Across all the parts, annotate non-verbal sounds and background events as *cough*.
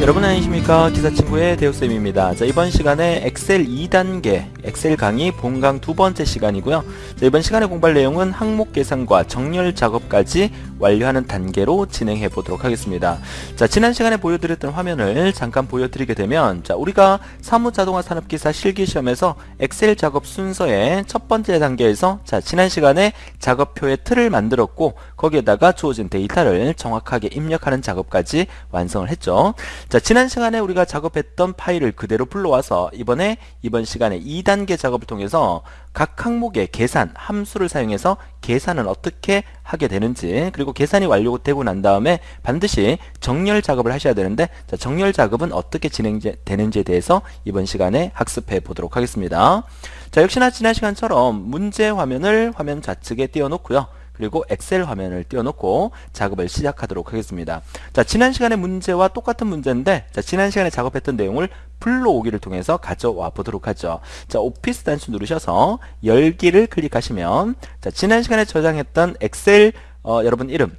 여러분 안녕하십니까? 기사친구의 대우쌤입니다. 자 이번 시간에 엑셀 2단계 엑셀 강의 본강 두 번째 시간이고요. 자, 이번 시간에 공부할 내용은 항목 계산과 정렬 작업까지 완료하는 단계로 진행해 보도록 하겠습니다. 자 지난 시간에 보여드렸던 화면을 잠깐 보여드리게 되면 자 우리가 사무자동화 산업기사 실기시험에서 엑셀 작업 순서의 첫 번째 단계에서 자 지난 시간에 작업표의 틀을 만들었고 거기에다가 주어진 데이터를 정확하게 입력하는 작업까지 완성을 했죠. 자 지난 시간에 우리가 작업했던 파일을 그대로 불러와서 이번에 이번 시간에 2단계 작업을 통해서 각 항목의 계산 함수를 사용해서 계산은 어떻게 하게 되는지 그리고 계산이 완료되고 난 다음에 반드시 정렬 작업을 하셔야 되는데 자, 정렬 작업은 어떻게 진행되는지에 대해서 이번 시간에 학습해 보도록 하겠습니다. 자 역시나 지난 시간처럼 문제 화면을 화면 좌측에 띄워놓고요 그리고 엑셀 화면을 띄워놓고 작업을 시작하도록 하겠습니다. 자, 지난 시간의 문제와 똑같은 문제인데 자, 지난 시간에 작업했던 내용을 불러오기를 통해서 가져와 보도록 하죠. 자, 오피스 단추 누르셔서 열기를 클릭하시면 자, 지난 시간에 저장했던 엑셀 어, 여러분 이름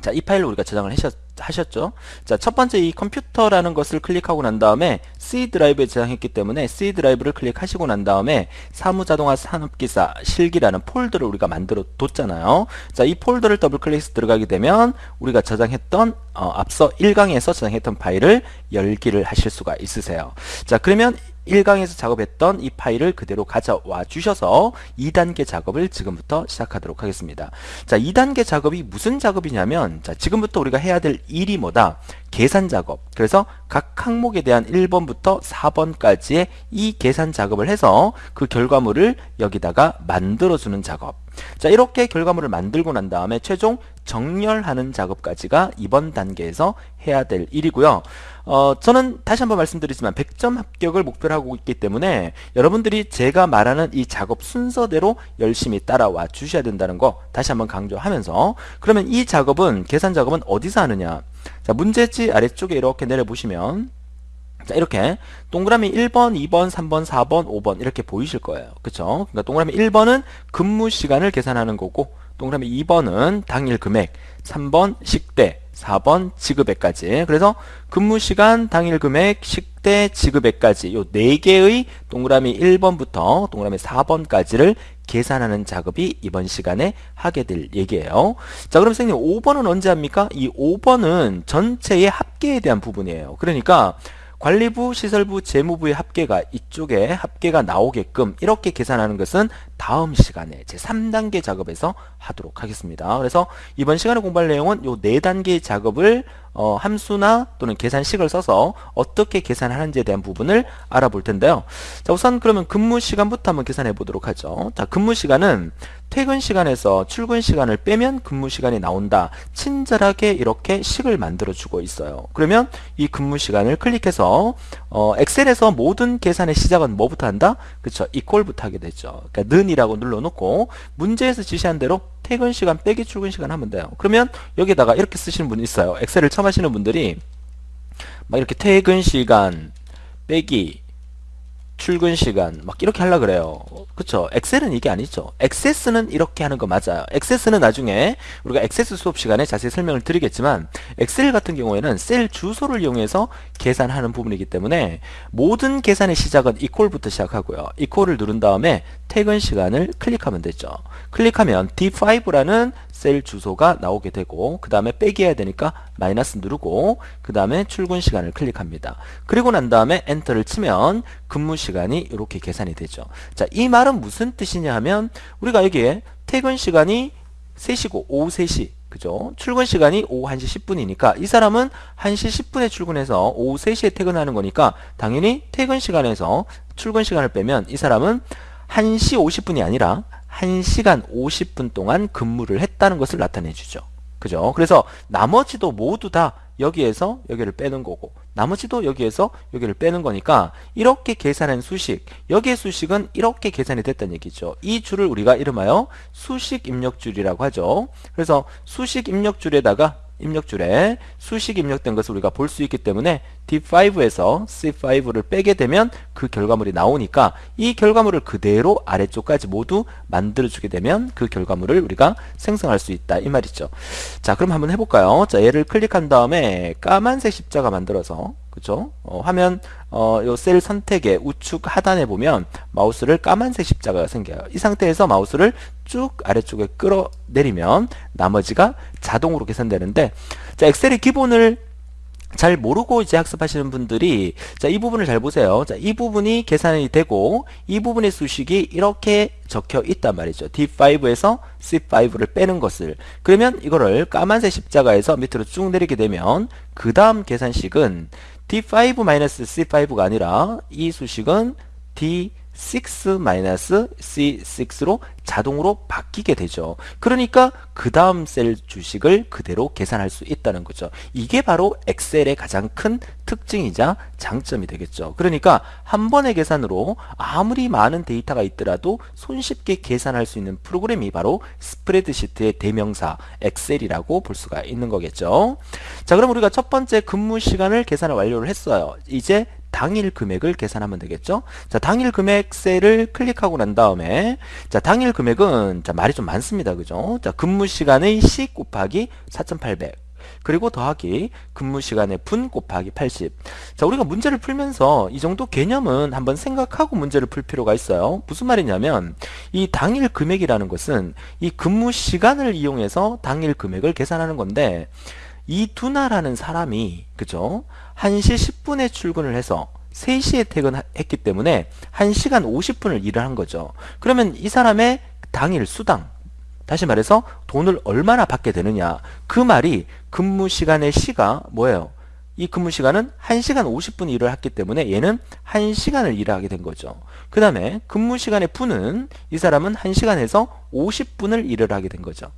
자, 이 파일을 우리가 저장을 하셨, 하셨죠. 자, 첫 번째 이 컴퓨터라는 것을 클릭하고 난 다음에 C 드라이브에 저장했기 때문에 C 드라이브를 클릭하시고 난 다음에 사무자동화 산업기사 실기라는 폴더를 우리가 만들어 뒀잖아요. 자, 이 폴더를 더블 클릭해서 들어가게 되면 우리가 저장했던 어, 앞서 1강에서 저장했던 파일을 열기를 하실 수가 있으세요. 자, 그러면 1강에서 작업했던 이 파일을 그대로 가져와 주셔서 2단계 작업을 지금부터 시작하도록 하겠습니다. 자, 2단계 작업이 무슨 작업이냐면 자, 지금부터 우리가 해야 될 일이 뭐다? 계산 작업. 그래서 각 항목에 대한 1번부터 4번까지의 이 계산 작업을 해서 그 결과물을 여기다가 만들어주는 작업. 자 이렇게 결과물을 만들고 난 다음에 최종 정렬하는 작업까지가 이번 단계에서 해야 될 일이고요. 어, 저는 다시 한번 말씀드리지만 100점 합격을 목표로 하고 있기 때문에 여러분들이 제가 말하는 이 작업 순서대로 열심히 따라와 주셔야 된다는 거 다시 한번 강조하면서 그러면 이 작업은 계산 작업은 어디서 하느냐 자 문제지 아래쪽에 이렇게 내려보시면 자 이렇게 동그라미 1번, 2번, 3번, 4번, 5번 이렇게 보이실 거예요. 그쵸? 그러니까 동그라미 1번은 근무 시간을 계산하는 거고 동그라미 2번은 당일 금액, 3번 식대, 4번 지급액까지 그래서 근무 시간, 당일 금액, 식 대, 지급액까지 요 4개의 동그라미 1번부터 동그라미 4번까지를 계산하는 작업이 이번 시간에 하게 될 얘기예요. 자 그럼 선생님 5번은 언제 합니까? 이 5번은 전체의 합계에 대한 부분이에요. 그러니까 관리부, 시설부, 재무부의 합계가 이쪽에 합계가 나오게끔 이렇게 계산하는 것은 다음 시간에 제 3단계 작업에서 하도록 하겠습니다. 그래서 이번 시간에 공부할 내용은 요 4단계의 작업을 어, 함수나 또는 계산식을 써서 어떻게 계산하는지에 대한 부분을 알아볼 텐데요. 자, 우선 그러면 근무 시간부터 한번 계산해 보도록 하죠. 자, 근무 시간은 퇴근 시간에서 출근 시간을 빼면 근무 시간이 나온다. 친절하게 이렇게 식을 만들어 주고 있어요. 그러면 이 근무 시간을 클릭해서 어, 엑셀에서 모든 계산의 시작은 뭐부터 한다? 그렇죠. 이퀄부터 하게 되죠. 그러니까 는이 라고 눌러놓고 문제에서 지시한 대로 퇴근 시간 빼기 출근 시간 하면 돼요. 그러면 여기다가 이렇게 쓰시는 분이 있어요. 엑셀을 처음 하시는 분들이 막 이렇게 퇴근 시간 빼기 출근 시간 막 이렇게 하려 그래요. 그쵸? 엑셀은 이게 아니죠. 액세스는 이렇게 하는 거 맞아요. 액세스는 나중에 우리가 액세스 수업 시간에 자세히 설명을 드리겠지만 엑셀 같은 경우에는 셀 주소를 이용해서 계산하는 부분이기 때문에 모든 계산의 시작은 이퀄부터 시작하고요. 이퀄을 누른 다음에 퇴근 시간을 클릭하면 되죠. 클릭하면 D5라는 셀 주소가 나오게 되고 그 다음에 빼기 해야 되니까 마이너스 누르고 그 다음에 출근 시간을 클릭합니다. 그리고 난 다음에 엔터를 치면 근무 시간이 이렇게 계산이 되죠. 자, 이 말은 무슨 뜻이냐 하면 우리가 여기에 퇴근 시간이 3시고 오후 3시 그죠? 출근 시간이 오후 1시 10분이니까 이 사람은 1시 10분에 출근해서 오후 3시에 퇴근하는 거니까 당연히 퇴근 시간에서 출근 시간을 빼면 이 사람은 1시 50분이 아니라 1시간 50분 동안 근무를 했다는 것을 나타내 주죠. 그죠? 그래서 나머지도 모두 다 여기에서 여기를 빼는 거고 나머지도 여기에서 여기를 빼는 거니까 이렇게 계산한 수식 여기의 수식은 이렇게 계산이 됐다는 얘기죠. 이 줄을 우리가 이름하여 수식 입력줄이라고 하죠. 그래서 수식 입력줄에다가 입력줄에 수식이 입력된 것을 우리가 볼 수 있기 때문에 D5에서 C5를 빼게 되면 그 결과물이 나오니까 이 결과물을 그대로 아래쪽까지 모두 만들어주게 되면 그 결과물을 우리가 생성할 수 있다. 이 말이죠. 자 그럼 한번 해볼까요? 자 얘를 클릭한 다음에 까만색 십자가 만들어서 그죠 어, 화면 어, 요셀 선택의 우측 하단에 보면 마우스를 까만색 십자가가 생겨요. 이 상태에서 마우스를 쭉 아래쪽에 끌어내리면 나머지가 자동으로 계산되는데 자 엑셀의 기본을 잘 모르고 이제 학습하시는 분들이 자 이 부분을 잘 보세요. 자 이 부분이 계산이 되고 이 부분의 수식이 이렇게 적혀 있단 말이죠. D5에서 C5를 빼는 것을. 그러면 이거를 까만색 십자가에서 밑으로 쭉 내리게 되면 그 다음 계산식은 D5-C5가 아니라 이 수식은 D 6-C6로 자동으로 바뀌게 되죠. 그러니까 그 다음 셀 주식을 그대로 계산할 수 있다는 거죠. 이게 바로 엑셀의 가장 큰 특징이자 장점이 되겠죠. 그러니까 한 번의 계산으로 아무리 많은 데이터가 있더라도 손쉽게 계산할 수 있는 프로그램이 바로 스프레드시트의 대명사 엑셀이라고 볼 수가 있는 거겠죠. 자 그럼 우리가 첫 번째 근무 시간을 계산을 완료를 했어요. 이제 당일 금액을 계산하면 되겠죠. 자, 당일 금액 셀을 클릭하고 난 다음에 자, 당일 금액은 자, 말이 좀 많습니다. 그죠? 자, 근무 시간의 시 곱하기 4,800 그리고 더하기 근무 시간의 분 곱하기 80. 자, 우리가 문제를 풀면서 이 정도 개념은 한번 생각하고 문제를 풀 필요가 있어요. 무슨 말이냐면 이 당일 금액이라는 것은 이 근무 시간을 이용해서 당일 금액을 계산하는 건데 이 두나라는 사람이 그죠? 1시 10분에 출근을 해서 3시에 퇴근했기 때문에 1시간 50분을 일을 한 거죠. 그러면 이 사람의 당일 수당 다시 말해서 돈을 얼마나 받게 되느냐 그 말이 근무 시간의 시가 뭐예요? 이 근무 시간은 1시간 50분 일을 했기 때문에 얘는 1시간을 일을 하게 된 거죠. 그 다음에 근무 시간의 분은 이 사람은 1시간에서 50분을 일을 하게 된 거죠.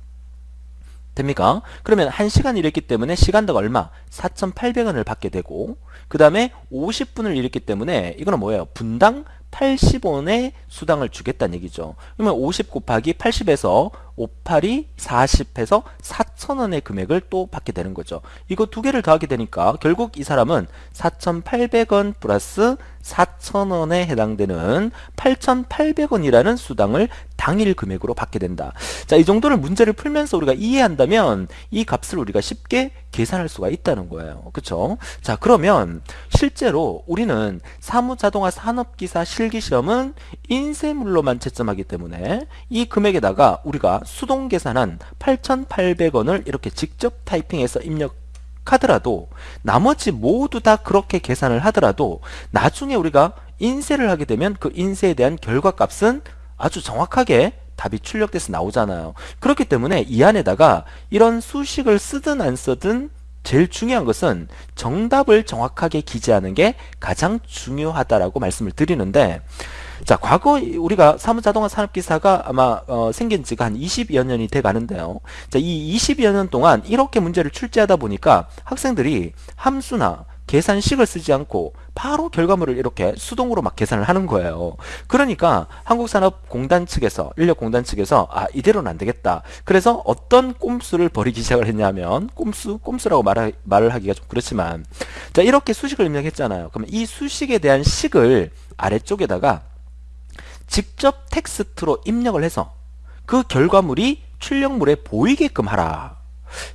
됩니까? 그러면 1시간 일했기 때문에 시간당 얼마? 4,800원을 받게 되고 그 다음에 50분을 일했기 때문에 이거는 뭐예요? 분당 80원의 수당을 주겠다는 얘기죠. 그러면 50 곱하기 80에서 58이 40해서 4,000원의 금액을 또 받게 되는 거죠. 이거 두 개를 더하게 되니까 결국 이 사람은 4,800원 플러스 4,000원에 해당되는 8,800원이라는 수당을 당일 금액으로 받게 된다. 자, 이 정도를 문제를 풀면서 우리가 이해한다면 이 값을 우리가 쉽게 계산할 수가 있다는 거예요. 그쵸? 자, 그러면 실제로 우리는 사무자동화 산업기사 실기시험은 인쇄물로만 채점하기 때문에 이 금액에다가 우리가 수동 계산한 8,800원을 이렇게 직접 타이핑해서 입력 하더라도 나머지 모두 다 그렇게 계산을 하더라도 나중에 우리가 인쇄를 하게 되면 그 인쇄에 대한 결과값은 아주 정확하게 답이 출력돼서 나오잖아요. 그렇기 때문에 이 안에다가 이런 수식을 쓰든 안 쓰든 제일 중요한 것은 정답을 정확하게 기재하는 게 가장 중요하다라고 말씀을 드리는데 자, 과거 우리가 사무자동화 산업기사가 아마 어, 생긴 지가 한 20여 년이 돼 가는데요. 자, 이 20여 년 동안 이렇게 문제를 출제하다 보니까 학생들이 함수나 계산식을 쓰지 않고 바로 결과물을 이렇게 수동으로 막 계산을 하는 거예요. 그러니까 한국산업공단 측에서 인력공단 측에서 아 이대로는 안 되겠다. 그래서 어떤 꼼수를 벌이기 시작을 했냐면 꼼수 꼼수라고 말하, 말을 하기가 좀 그렇지만 자 이렇게 수식을 입력했잖아요. 그러면 이 수식에 대한 식을 아래쪽에다가 직접 텍스트로 입력을 해서 그 결과물이 출력물에 보이게끔 하라.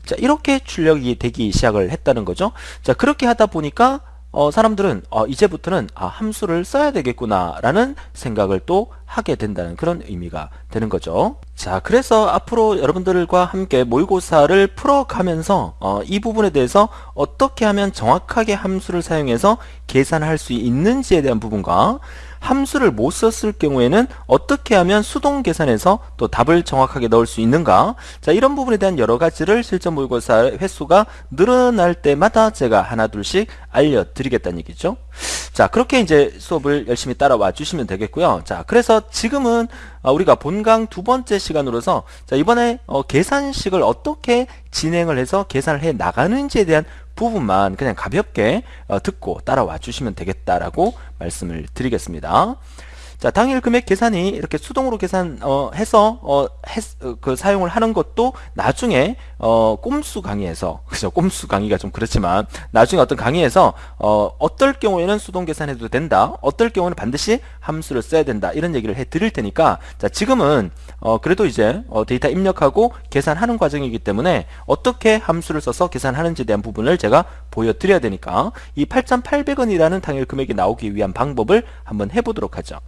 자, 이렇게 출력이 되기 시작을 했다는 거죠. 자, 그렇게 하다 보니까 어, 사람들은 어, 이제부터는 아, 함수를 써야 되겠구나 라는 생각을 또 하게 된다는 그런 의미가 되는 거죠 자 그래서 앞으로 여러분들과 함께 모의고사를 풀어가면서 어, 이 부분에 대해서 어떻게 하면 정확하게 함수를 사용해서 계산할 수 있는지에 대한 부분과 함수를 못 썼을 경우에는 어떻게 하면 수동 계산해서 또 답을 정확하게 넣을 수 있는가? 자 이런 부분에 대한 여러 가지를 실전 모의고사 횟수가 늘어날 때마다 제가 하나 둘씩 알려드리겠다는 얘기죠. 자 그렇게 이제 수업을 열심히 따라와 주시면 되겠고요. 자 그래서 지금은 어, 우리가 본강 두 번째 시간으로서 자 이번에 어, 계산식을 어떻게 진행을 해서 계산을 해 나가는지에 대한 부분만 그냥 가볍게 어, 듣고 따라와 주시면 되겠다라고 말씀을 드리겠습니다. 자, 당일 금액 계산이 이렇게 수동으로 계산 어, 해서 어, 했, 어, 그 사용을 하는 것도 나중에 어, 꼼수 강의에서 *laughs* 그죠? 꼼수 강의가 좀 그렇지만 나중에 어떤 강의에서 어, 어떨 경우에는 수동 계산해도 된다. 어떨 경우는 반드시 함수를 써야 된다. 이런 얘기를 해 드릴 테니까 자, 지금은 어, 그래도 이제 어, 데이터 입력하고 계산하는 과정이기 때문에 어떻게 함수를 써서 계산하는지에 대한 부분을 제가 보여드려야 되니까 이 8,800원이라는 당일 금액이 나오기 위한 방법을 한번 해보도록 하죠.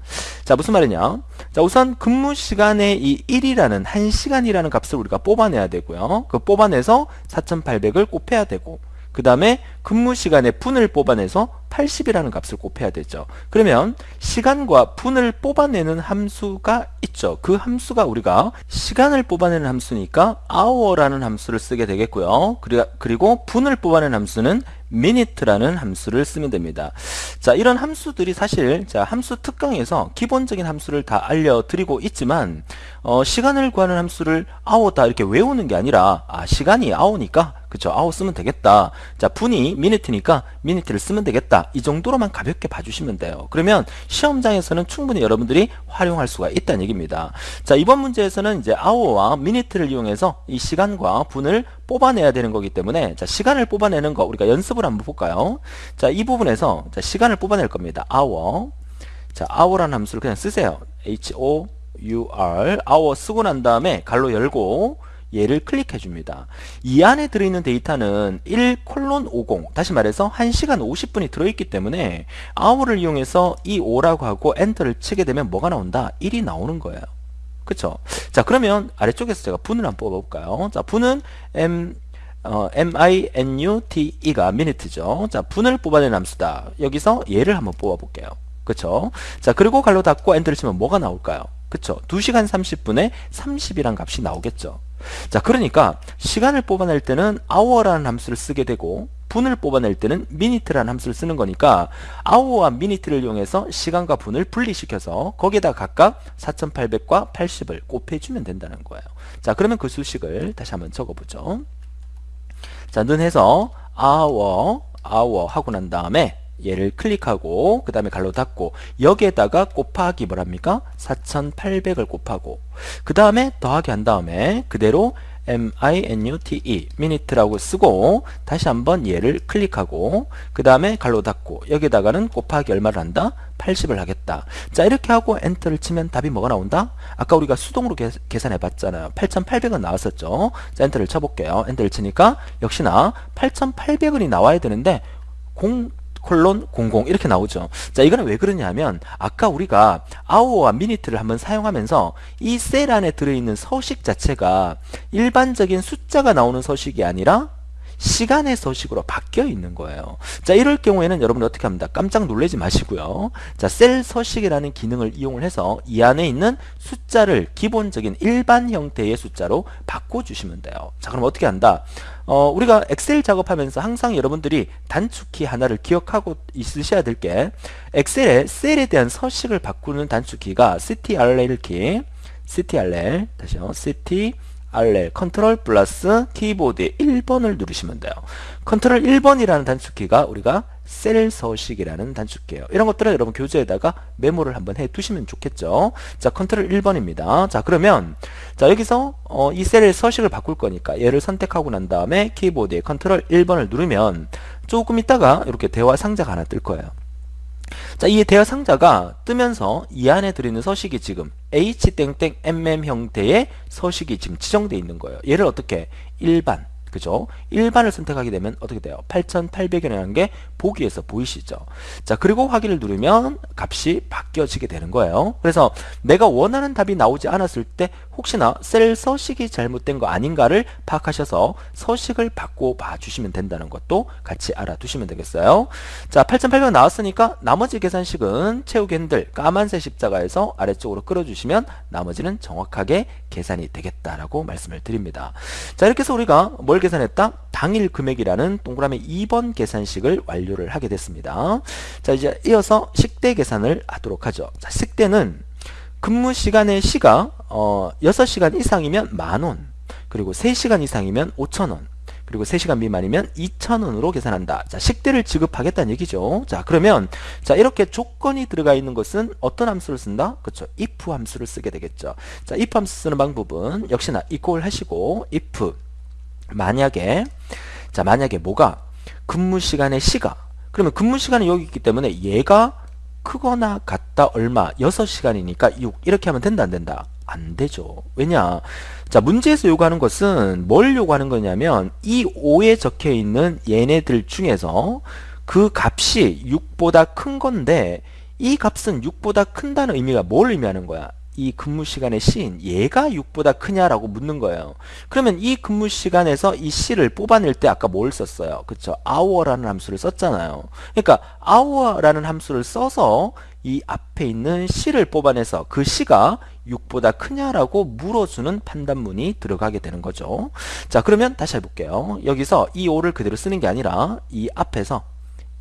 자 무슨 말이냐 자 우선 근무 시간의 이 1이라는 1시간이라는 값을 우리가 뽑아내야 되고요 그 뽑아내서 4800을 곱해야 되고 그 다음에 근무 시간의 분을 뽑아내서 80이라는 값을 곱해야 되죠. 그러면 시간과 분을 뽑아내는 함수가 있죠. 그 함수가 우리가 시간을 뽑아내는 함수니까 hour라는 함수를 쓰게 되겠고요. 그리고 분을 뽑아내는 함수는 minute라는 함수를 쓰면 됩니다. 자, 이런 함수들이 사실 자, 함수 특강에서 기본적인 함수를 다 알려드리고 있지만 어, 시간을 구하는 함수를 hour다 이렇게 외우는 게 아니라 아, 시간이 hour니까 그쵸 hour 쓰면 되겠다. 자, 분이 minute니까 minute를 쓰면 되겠다. 이 정도로만 가볍게 봐주시면 돼요. 그러면 시험장에서는 충분히 여러분들이 활용할 수가 있다는 얘기입니다. 자, 이번 문제에서는 이제 hour와 minute를 이용해서 이 시간과 분을 뽑아내야 되는 거기 때문에 자, 시간을 뽑아내는 거 우리가 연습을 한번 볼까요? 자, 이 부분에서 자, 시간을 뽑아낼 겁니다. hour. 자, hour라는 함수를 그냥 쓰세요. h o u r hour 쓰고 난 다음에 갈로 열고 얘를 클릭해 줍니다. 이 안에 들어있는 데이터는 1 콜론 50 다시 말해서 1시간 50분이 들어있기 때문에 hour를 이용해서 이 5라고 하고 엔터를 치게 되면 뭐가 나온다? 1이 나오는 거예요. 그쵸? 자 그러면 아래쪽에서 제가 분을 한번 뽑아볼까요? 자 분은 m 어, minute가 minute죠. 자 분을 뽑아낸 함수다. 여기서 얘를 한번 뽑아볼게요. 그쵸? 자 그리고 갈로 닫고 엔터를 치면 뭐가 나올까요? 그쵸? 2시간 30분에 30이란 값이 나오겠죠. 자 그러니까 시간을 뽑아낼 때는 hour라는 함수를 쓰게 되고 분을 뽑아낼 때는 minute라는 함수를 쓰는 거니까 hour와 minute를 이용해서 시간과 분을 분리시켜서 거기에다 각각 4800과 80을 곱해주면 된다는 거예요. 자 그러면 그 수식을 다시 한번 적어보죠. 자, 는 해서 hour, hour 하고 난 다음에 얘를 클릭하고 그 다음에 갈로 닫고 여기에다가 곱하기 뭐랍니까? 4800을 곱하고 그 다음에 더하기 한 다음에 그대로 minute minute라고 쓰고 다시 한번 얘를 클릭하고 그 다음에 갈로 닫고 여기다가는 곱하기 얼마를 한다? 80을 하겠다 자 이렇게 하고 엔터를 치면 답이 뭐가 나온다? 아까 우리가 수동으로 계, 산해 봤잖아요 8800원 나왔었죠 자 엔터를 쳐볼게요 엔터를 치니까 역시나 8800원이 나와야 되는데 공 콜론 00 이렇게 나오죠. 자, 이거는 왜 그러냐면 아까 우리가 hour와 minute를 한번 사용하면서 이 셀 안에 들어있는 서식 자체가 일반적인 숫자가 나오는 서식이 아니라 시간의 서식으로 바뀌어 있는 거예요. 자, 이럴 경우에는 여러분 어떻게 합니다? 깜짝 놀라지 마시고요. 자, 셀 서식이라는 기능을 이용을 해서 이 안에 있는 숫자를 기본적인 일반 형태의 숫자로 바꿔주시면 돼요. 자, 그럼 어떻게 한다? 어, 우리가 엑셀 작업하면서 항상 여러분들이 단축키 하나를 기억하고 있으셔야 될 게 엑셀에 셀에 대한 서식을 바꾸는 단축키가 CTRL 키 CTRL 다시요 CTRL 컨트롤 플러스 키보드의 1번을 누르시면 돼요. 컨트롤 1번이라는 단축키가 우리가 셀 서식이라는 단축키예요. 이런 것들은 여러분 교재에다가 메모를 한번 해 두시면 좋겠죠. 자, 컨트롤 1번입니다. 자, 그러면 자, 여기서 어, 이 셀의 서식을 바꿀 거니까 얘를 선택하고 난 다음에 키보드에 컨트롤 1번을 누르면 조금 있다가 이렇게 대화 상자가 하나 뜰 거예요. 자, 이 대화 상자가 뜨면서 이 안에 들어있는 서식이 지금 h-mm 형태의 서식이 지금 지정되어 있는 거예요. 얘를 어떻게 일반 그죠? 일반을 선택하게 되면 어떻게 돼요? 8800이라는 게 보기에서 보이시죠? 자, 그리고 확인을 누르면 값이 바뀌어지게 되는 거예요. 그래서 내가 원하는 답이 나오지 않았을 때 혹시나 셀 서식이 잘못된 거 아닌가를 파악하셔서 서식을 바꿔 봐 주시면 된다는 것도 같이 알아두시면 되겠어요. 자, 8800 나왔으니까 나머지 계산식은 채우기 핸들 까만색 십자가에서 아래쪽으로 끌어주시면 나머지는 정확하게 계산이 되겠다라고 말씀을 드립니다. 자, 이렇게 해서 우리가 뭘 계산했다? 당일 금액이라는 동그라미 2번 계산식을 완료를 하게 됐습니다. 자, 이제 이어서 식대 계산을 하도록 하죠. 자, 식대는 근무 시간의 시가 어, 6시간 이상이면 만원 그리고 3시간 이상이면 5천원 그리고 3시간 미만이면 2,000원으로 계산한다. 자, 식대를 지급하겠다는 얘기죠. 자, 그러면 자, 이렇게 조건이 들어가 있는 것은 어떤 함수를 쓴다? 그렇죠. if 함수를 쓰게 되겠죠. 자, if 함수 쓰는 방법은 역시나 equal 하시고 if 만약에 자, 만약에 뭐가 근무 시간의 시가 그러면 근무 시간이 여기 있기 때문에 얘가 크거나 같다 얼마 6시간이니까 6 이렇게 하면 된다 안 된다 안 되죠 왜냐 자 문제에서 요구하는 것은 뭘 요구하는 거냐면 이 5에 적혀 있는 얘네들 중에서 그 값이 6보다 큰 건데 이 값은 6보다 큰다는 의미가 뭘 의미하는 거야 이 근무 시간의 시인 얘가 6보다 크냐라고 묻는 거예요. 그러면 이 근무 시간에서 이 시를 뽑아낼 때 아까 뭘 썼어요? 그쵸? hour라는 함수를 썼잖아요. 그러니까 hour라는 함수를 써서 이 앞에 있는 시를 뽑아내서 그 시가 6보다 크냐라고 물어주는 판단문이 들어가게 되는 거죠. 자 그러면 다시 해볼게요. 여기서 이 5를 그대로 쓰는 게 아니라 이 앞에서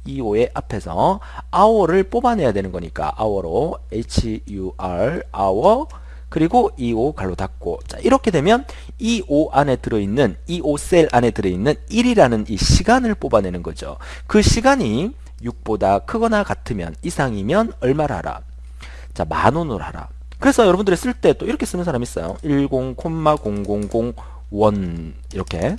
EO의 앞에서 hour를 뽑아내야 되는 거니까 hour로 HUR hour 그리고 EO 갈로 닫고 자 이렇게 되면 EO 안에 들어있는 EO 셀 안에 들어있는 1이라는 이 시간을 뽑아내는 거죠. 그 시간이 6보다 크거나 같으면 이상이면 얼마를 하라? 자 만원으로 하라. 그래서 여러분들이 쓸 때 또 이렇게 쓰는 사람 있어요. 10,0001 이렇게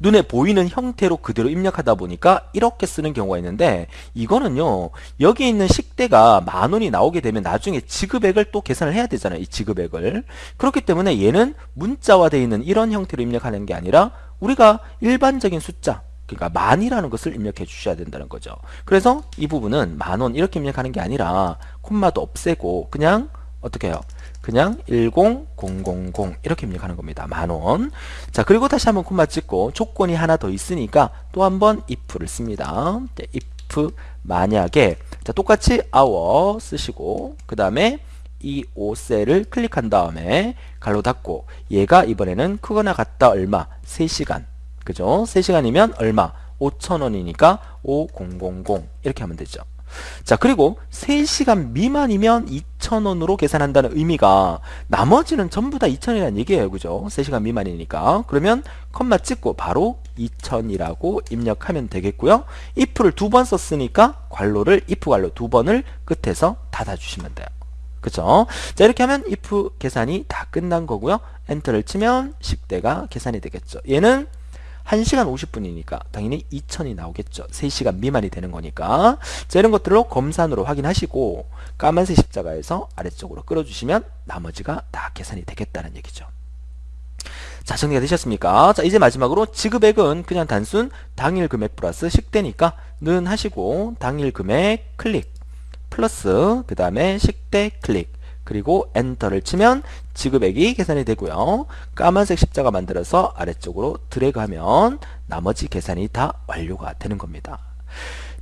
눈에 보이는 형태로 그대로 입력하다 보니까 이렇게 쓰는 경우가 있는데 이거는요 여기 있는 식대가 만원이 나오게 되면 나중에 지급액을 또 계산을 해야 되잖아요 이 지급액을 그렇기 때문에 얘는 문자화되어 있는 이런 형태로 입력하는 게 아니라 우리가 일반적인 숫자 그러니까 만이라는 것을 입력해 주셔야 된다는 거죠 그래서 이 부분은 만원 이렇게 입력하는 게 아니라 콤마도 없애고 그냥 어떻게 해요 그냥 10000 이렇게 입력하는 겁니다. 만원. 자, 그리고 다시 한번 콤마 찍고 조건이 하나 더 있으니까 또 한번 if를 씁니다. 네, if 만약에 자, 똑같이 hour 쓰시고 그 다음에 이 5셀을 클릭한 다음에 갈로 닫고 얘가 이번에는 크거나 같다 얼마? 3시간. 그죠? 3시간이면 얼마? 5천원이니까 5000 이렇게 하면 되죠. 자 그리고 3시간 미만이면 2,000원으로 계산한다는 의미가 나머지는 전부 다 2,000이라는 얘기예요. 그죠? 3시간 미만이니까. 그러면 컴마 찍고 바로 2,000이라고 입력하면 되겠고요. if를 두 번 썼으니까 괄호를 if 괄호 두 번을 끝에서 닫아주시면 돼요. 그죠? 자 이렇게 하면 if 계산이 다 끝난 거고요. 엔터를 치면 식대가 계산이 되겠죠. 얘는 1시간 50분이니까 당연히 2000이 나오겠죠. 3시간 미만이 되는 거니까. 자, 이런 것들로 검산으로 확인하시고 까만색 십자가에서 아래쪽으로 끌어주시면 나머지가 다 계산이 되겠다는 얘기죠. 자 정리가 되셨습니까? 자 이제 마지막으로 지급액은 그냥 단순 당일 금액 플러스 식대니까 는 하시고 당일 금액 클릭 플러스 그 다음에 식대 클릭 그리고 엔터를 치면 지급액이 계산이 되고요. 까만색 십자가 만들어서 아래쪽으로 드래그하면 나머지 계산이 다 완료가 되는 겁니다.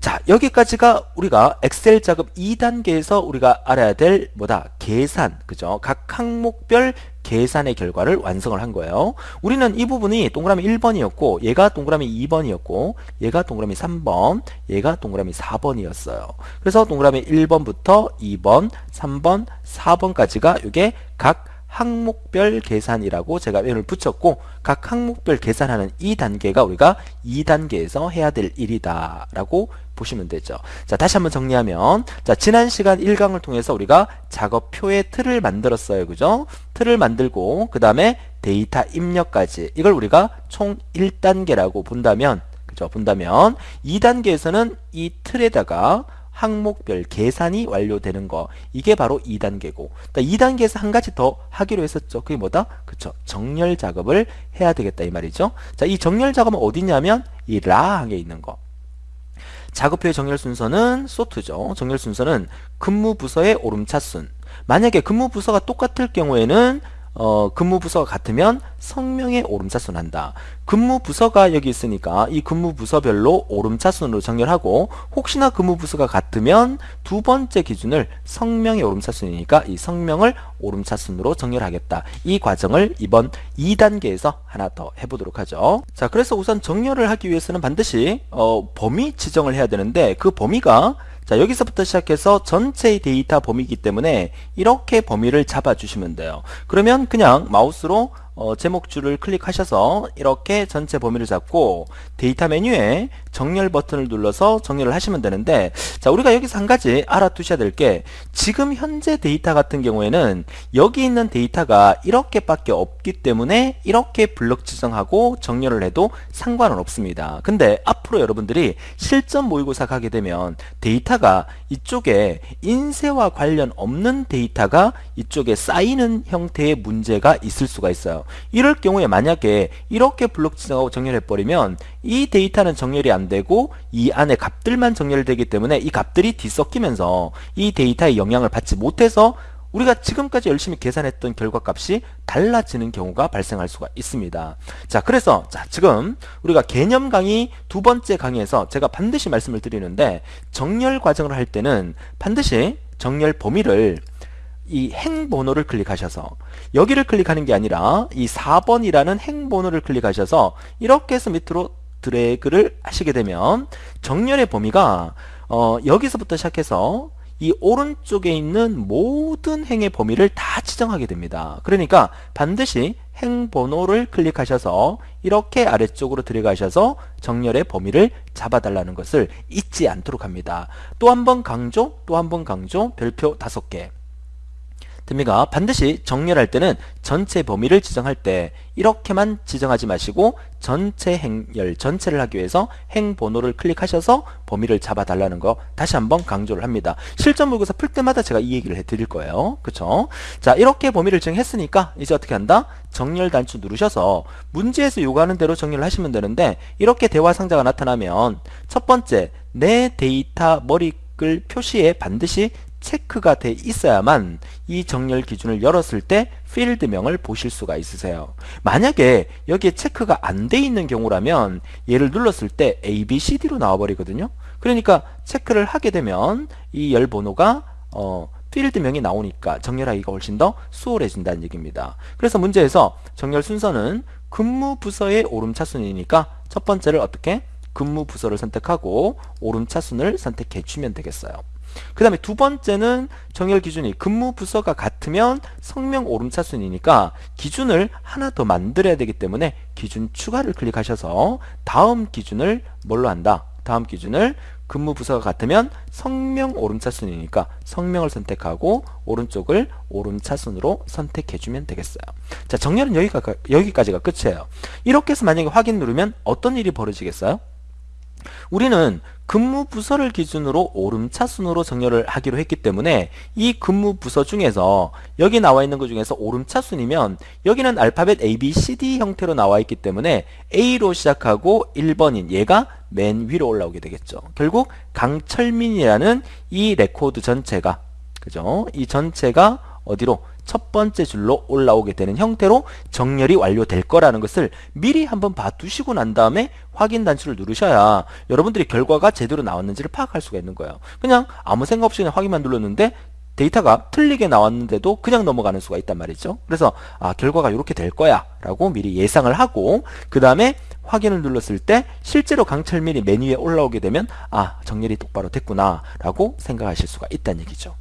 자 여기까지가 우리가 엑셀 작업 2단계에서 우리가 알아야 될 뭐다 계산 그죠 각 항목별 계산의 결과를 완성을 한 거예요 우리는 이 부분이 동그라미 1번이었고 얘가 동그라미 2번이었고 얘가 동그라미 3번 얘가 동그라미 4번이었어요 그래서 동그라미 1번부터 2번 3번 4번까지가 이게 각 항목별 계산이라고 제가 면을 붙였고 각 항목별 계산하는 이 단계가 우리가 2단계에서 해야 될 일이다 라고 보시면 되죠. 자 다시 한번 정리하면 자 지난 시간 1강을 통해서 우리가 작업표의 틀을 만들었어요. 그죠? 틀을 만들고 그 다음에 데이터 입력까지 이걸 우리가 총 1단계라고 본다면 그죠? 본다면 2단계에서는 이 틀에다가 항목별 계산이 완료되는 거. 이게 바로 2단계고. 2단계에서 한 가지 더 하기로 했었죠. 그게 뭐다? 그쵸. 정렬 작업을 해야 되겠다 이 말이죠. 자이 정렬 작업은 어디냐면 이 라항에 있는 거. 작업표의 정렬 순서는 소트죠. 정렬 순서는 근무 부서의 오름차순. 만약에 근무 부서가 똑같을 경우에는 어, 근무 부서가 같으면 성명의 오름차순 한다. 근무 부서가 여기 있으니까 이 근무 부서별로 오름차순으로 정렬하고 혹시나 근무 부서가 같으면 두 번째 기준을 성명의 오름차순이니까 이 성명을 오름차순으로 정렬하겠다. 이 과정을 이번 2단계에서 하나 더 해보도록 하죠. 자, 그래서 우선 정렬을 하기 위해서는 반드시 어, 범위 지정을 해야 되는데 그 범위가 자 여기서부터 시작해서 전체의 데이터 범위이기 때문에 이렇게 범위를 잡아주시면 돼요. 그러면 그냥 마우스로 어, 제목줄을 클릭하셔서 이렇게 전체 범위를 잡고 데이터 메뉴에 정렬 버튼을 눌러서 정렬을 하시면 되는데 자 우리가 여기서 한 가지 알아두셔야 될 게 지금 현재 데이터 같은 경우에는 여기 있는 데이터가 이렇게밖에 없기 때문에 이렇게 블럭 지정하고 정렬을 해도 상관은 없습니다. 근데 앞으로 여러분들이 실전 모의고사 가게 되면 데이터가 이쪽에 인쇄와 관련 없는 데이터가 이쪽에 쌓이는 형태의 문제가 있을 수가 있어요. 이럴 경우에 만약에 이렇게 블록 지정하고 정렬해 버리면 이 데이터는 정렬이 안 되고 이 안에 값들만 정렬되기 때문에 이 값들이 뒤섞이면서 이 데이터의 영향을 받지 못해서 우리가 지금까지 열심히 계산했던 결과값이 달라지는 경우가 발생할 수가 있습니다. 자, 그래서 자, 지금 우리가 개념 강의 두 번째 강의에서 제가 반드시 말씀을 드리는데 정렬 과정을 할 때는 반드시 정렬 범위를 이 행번호를 클릭하셔서 여기를 클릭하는 게 아니라 이 4번이라는 행번호를 클릭하셔서 이렇게 해서 밑으로 드래그를 하시게 되면 정렬의 범위가 어, 여기서부터 시작해서 이 오른쪽에 있는 모든 행의 범위를 다 지정하게 됩니다. 그러니까 반드시 행 번호를 클릭하셔서 이렇게 아래쪽으로 들어가셔서 정렬의 범위를 잡아달라는 것을 잊지 않도록 합니다. 또 한 번 강조, 또 한 번 강조, 별표 다섯 개 됩니까? 반드시 정렬할 때는 전체 범위를 지정할 때 이렇게만 지정하지 마시고 전체 행렬 전체를 하기 위해서 행 번호를 클릭하셔서 범위를 잡아달라는 거 다시 한번 강조를 합니다. 실전 모의고사 풀 때마다 제가 이 얘기를 해드릴 거예요. 그쵸? 자 이렇게 범위를 정했으니까 이제 어떻게 한다? 정렬 단추 누르셔서 문제에서 요구하는 대로 정렬을 하시면 되는데 이렇게 대화 상자가 나타나면 첫 번째 내 데이터 머리글 표시에 반드시 체크가 돼 있어야만 이 정렬 기준을 열었을 때 필드명을 보실 수가 있으세요. 만약에 여기에 체크가 안 돼 있는 경우라면 얘를 눌렀을 때 A, B, C, D로 나와버리거든요. 그러니까 체크를 하게 되면 이 열 번호가 어, 필드명이 나오니까 정렬하기가 훨씬 더 수월해진다는 얘기입니다. 그래서 문제에서 정렬 순서는 근무 부서의 오름차순이니까 첫 번째를 어떻게? 근무 부서를 선택하고 오름차순을 선택해 주면 되겠어요. 그 다음에 두 번째는 정렬 기준이 근무 부서가 같으면 성명 오름차순이니까 기준을 하나 더 만들어야 되기 때문에 기준 추가를 클릭하셔서 다음 기준을 뭘로 한다? 다음 기준을 근무 부서가 같으면 성명 오름차순이니까 성명을 선택하고 오른쪽을 오름차순으로 선택해주면 되겠어요. 자 정렬은 여기가, 여기까지가 끝이에요. 이렇게 해서 만약에 확인 누르면 어떤 일이 벌어지겠어요? 우리는 근무 부서를 기준으로 오름차 순으로 정렬을 하기로 했기 때문에 이 근무 부서 중에서 여기 나와 있는 것 중에서 오름차 순이면 여기는 알파벳 A, B, C, D 형태로 나와 있기 때문에 A로 시작하고 1번인 얘가 맨 위로 올라오게 되겠죠. 결국 강철민이라는 이 레코드 전체가 그죠? 이 전체가 어디로 첫 번째 줄로 올라오게 되는 형태로 정렬이 완료될 거라는 것을 미리 한번 봐두시고 난 다음에 확인 단추를 누르셔야 여러분들이 결과가 제대로 나왔는지를 파악할 수가 있는 거예요. 그냥 아무 생각 없이 그냥 확인만 눌렀는데 데이터가 틀리게 나왔는데도 그냥 넘어가는 수가 있단 말이죠. 그래서 아 결과가 이렇게 될 거야 라고 미리 예상을 하고 그 다음에 확인을 눌렀을 때 실제로 강철밀이 메뉴에 올라오게 되면 아 정렬이 똑바로 됐구나 라고 생각하실 수가 있다는 얘기죠.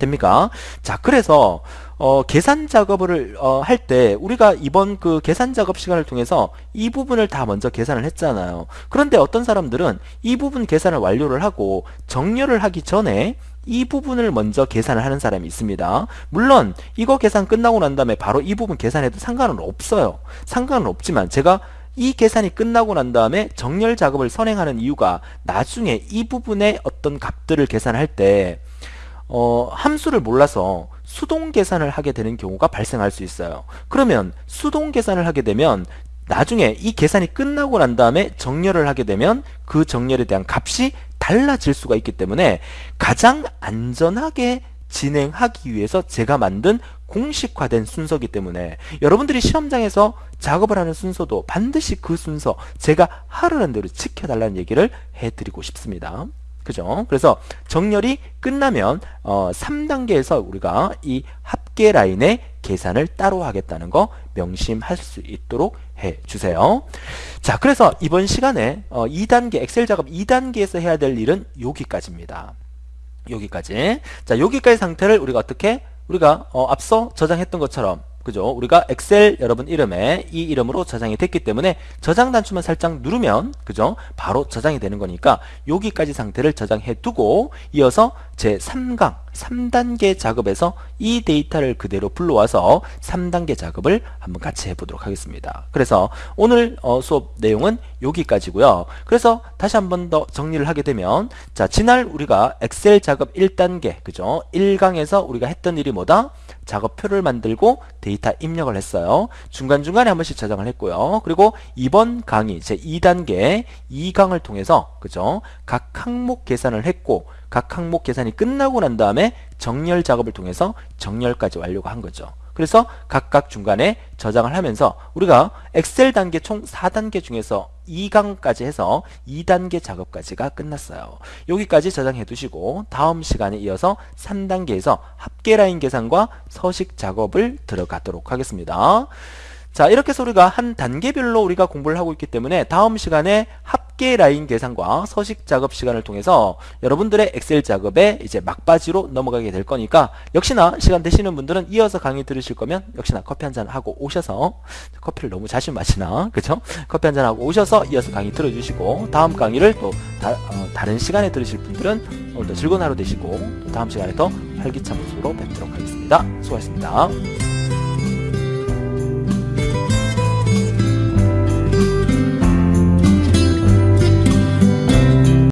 됩니까? 자, 그래서 어, 계산 작업을 어, 할 때 우리가 이번 그 계산 작업 시간을 통해서 이 부분을 다 먼저 계산을 했잖아요. 그런데 어떤 사람들은 이 부분 계산을 완료를 하고 정렬을 하기 전에 이 부분을 먼저 계산을 하는 사람이 있습니다. 물론 이거 계산 끝나고 난 다음에 바로 이 부분 계산해도 상관은 없어요. 상관은 없지만 제가 이 계산이 끝나고 난 다음에 정렬 작업을 선행하는 이유가 나중에 이 부분의 어떤 값들을 계산할 때 어, 함수를 몰라서 수동 계산을 하게 되는 경우가 발생할 수 있어요. 그러면 수동 계산을 하게 되면 나중에 이 계산이 끝나고 난 다음에 정렬을 하게 되면 그 정렬에 대한 값이 달라질 수가 있기 때문에 가장 안전하게 진행하기 위해서 제가 만든 공식화된 순서기 때문에 여러분들이 시험장에서 작업을 하는 순서도 반드시 그 순서 제가 하라는 대로 지켜달라는 얘기를 해드리고 싶습니다. 그죠? 그래서 정렬이 끝나면 어, 3단계에서 우리가 이 합계 라인의 계산을 따로 하겠다는 거 명심할 수 있도록 해주세요. 자, 그래서 이번 시간에 어, 2단계 엑셀 작업 2단계에서 해야 될 일은 여기까지입니다. 여기까지. 자, 여기까지 상태를 우리가 어떻게 우리가 어, 앞서 저장했던 것처럼 그죠? 우리가 엑셀 여러분 이름에 이 이름으로 저장이 됐기 때문에 저장 단추만 살짝 누르면 그죠? 바로 저장이 되는 거니까 여기까지 상태를 저장해 두고 이어서 제 3강 3단계 작업에서 이 데이터를 그대로 불러와서 3단계 작업을 한번 같이 해보도록 하겠습니다. 그래서 오늘 어, 수업 내용은 여기까지고요. 그래서 다시 한번 더 정리를 하게 되면 자 지날 우리가 엑셀 작업 1단계 그죠? 1강에서 우리가 했던 일이 뭐다? 작업표를 만들고 데이터 입력을 했어요. 중간중간에 한 번씩 저장을 했고요. 그리고 이번 강의 제 2단계 2강을 통해서 그죠? 각 항목 계산을 했고 각 항목 계산이 끝나고 난 다음에 정렬 작업을 통해서 정렬까지 완료가 한 거죠. 그래서 각각 중간에 저장을 하면서 우리가 엑셀 단계 총 4단계 중에서 2강까지 해서 2단계 작업까지가 끝났어요. 여기까지 저장해 두시고 다음 시간에 이어서 3단계에서 합계 라인 계산과 서식 작업을 들어가도록 하겠습니다. 자 이렇게 해서 우리가 한 단계별로 우리가 공부를 하고 있기 때문에 다음 시간에 합계 라인 계산과 서식 작업 시간을 통해서 여러분들의 엑셀 작업에 이제 막바지로 넘어가게 될 거니까 역시나 시간 되시는 분들은 이어서 강의 들으실 거면 역시나 커피 한 잔 하고 오셔서 커피를 너무 자주 마시나 그죠? 커피 한 잔 하고 오셔서 이어서 강의 들어주시고 다음 강의를 또 다, 어, 른 시간에 들으실 분들은 오늘도 즐거운 하루 되시고 다음 시간에 더 활기찬 모습으로 뵙도록 하겠습니다. 수고하셨습니다.